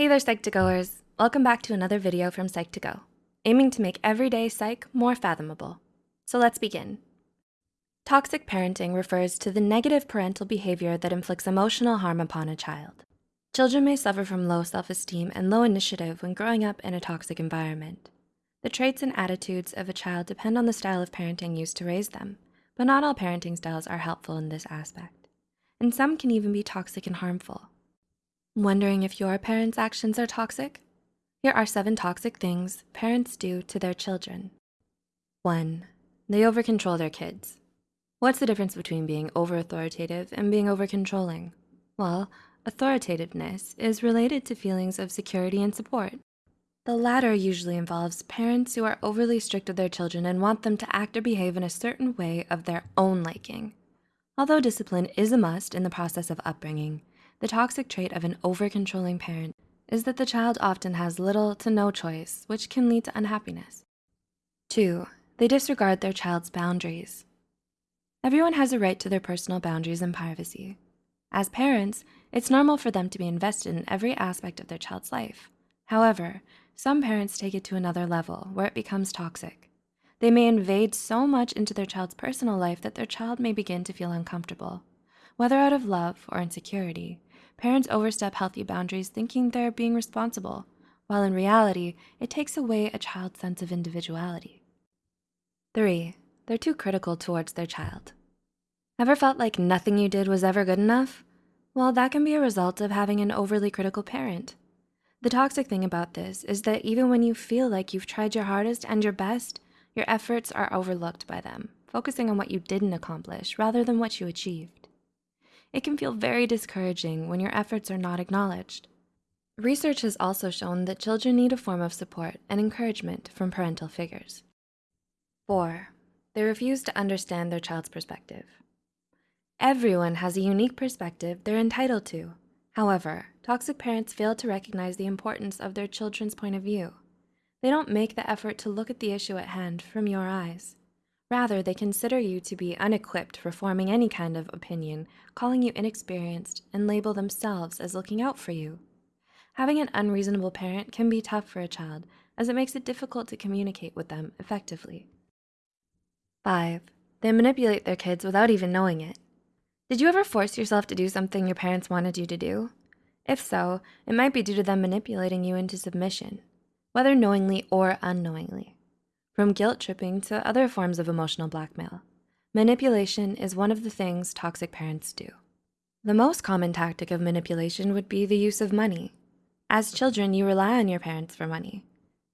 Hey there, Psych2Goers. Welcome back to another video from Psych2Go, aiming to make everyday psych more fathomable. So let's begin. Toxic parenting refers to the negative parental behavior that inflicts emotional harm upon a child. Children may suffer from low self-esteem and low initiative when growing up in a toxic environment. The traits and attitudes of a child depend on the style of parenting used to raise them, but not all parenting styles are helpful in this aspect. And some can even be toxic and harmful. Wondering if your parents' actions are toxic? Here are seven toxic things parents do to their children. One, they over-control their kids. What's the difference between being over-authoritative and being over-controlling? Well, authoritativeness is related to feelings of security and support. The latter usually involves parents who are overly strict with their children and want them to act or behave in a certain way of their own liking. Although discipline is a must in the process of upbringing, the toxic trait of an over-controlling parent is that the child often has little to no choice, which can lead to unhappiness. Two, they disregard their child's boundaries. Everyone has a right to their personal boundaries and privacy. As parents, it's normal for them to be invested in every aspect of their child's life. However, some parents take it to another level where it becomes toxic. They may invade so much into their child's personal life that their child may begin to feel uncomfortable. Whether out of love or insecurity, Parents overstep healthy boundaries thinking they're being responsible, while in reality, it takes away a child's sense of individuality. Three, they're too critical towards their child. Ever felt like nothing you did was ever good enough? Well, that can be a result of having an overly critical parent. The toxic thing about this is that even when you feel like you've tried your hardest and your best, your efforts are overlooked by them, focusing on what you didn't accomplish rather than what you achieved it can feel very discouraging when your efforts are not acknowledged. Research has also shown that children need a form of support and encouragement from parental figures. Four, they refuse to understand their child's perspective. Everyone has a unique perspective they're entitled to. However, toxic parents fail to recognize the importance of their children's point of view. They don't make the effort to look at the issue at hand from your eyes. Rather, they consider you to be unequipped for forming any kind of opinion, calling you inexperienced, and label themselves as looking out for you. Having an unreasonable parent can be tough for a child as it makes it difficult to communicate with them effectively. Five, they manipulate their kids without even knowing it. Did you ever force yourself to do something your parents wanted you to do? If so, it might be due to them manipulating you into submission, whether knowingly or unknowingly from guilt tripping to other forms of emotional blackmail. Manipulation is one of the things toxic parents do. The most common tactic of manipulation would be the use of money. As children, you rely on your parents for money.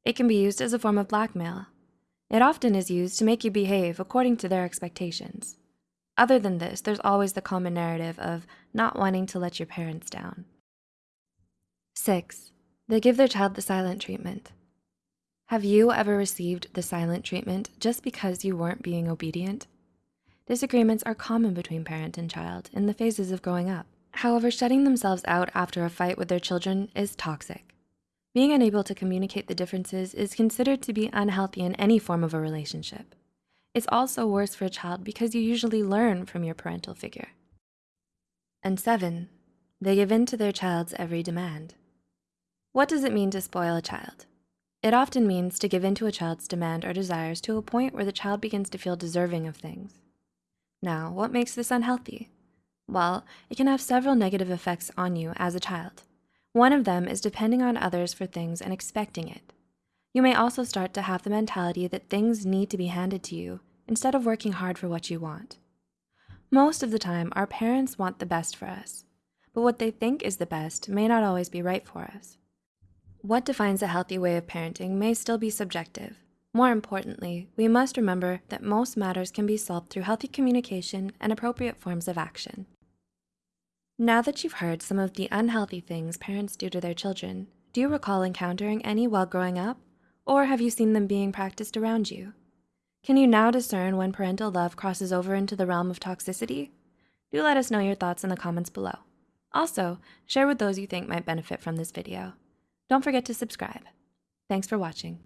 It can be used as a form of blackmail. It often is used to make you behave according to their expectations. Other than this, there's always the common narrative of not wanting to let your parents down. Six, they give their child the silent treatment. Have you ever received the silent treatment just because you weren't being obedient? Disagreements are common between parent and child in the phases of growing up. However, shutting themselves out after a fight with their children is toxic. Being unable to communicate the differences is considered to be unhealthy in any form of a relationship. It's also worse for a child because you usually learn from your parental figure. And seven, they give in to their child's every demand. What does it mean to spoil a child? It often means to give in to a child's demand or desires to a point where the child begins to feel deserving of things. Now, what makes this unhealthy? Well, it can have several negative effects on you as a child. One of them is depending on others for things and expecting it. You may also start to have the mentality that things need to be handed to you instead of working hard for what you want. Most of the time, our parents want the best for us, but what they think is the best may not always be right for us. What defines a healthy way of parenting may still be subjective. More importantly, we must remember that most matters can be solved through healthy communication and appropriate forms of action. Now that you've heard some of the unhealthy things parents do to their children, do you recall encountering any while growing up? Or have you seen them being practiced around you? Can you now discern when parental love crosses over into the realm of toxicity? Do let us know your thoughts in the comments below. Also, share with those you think might benefit from this video. Don't forget to subscribe. Thanks for watching.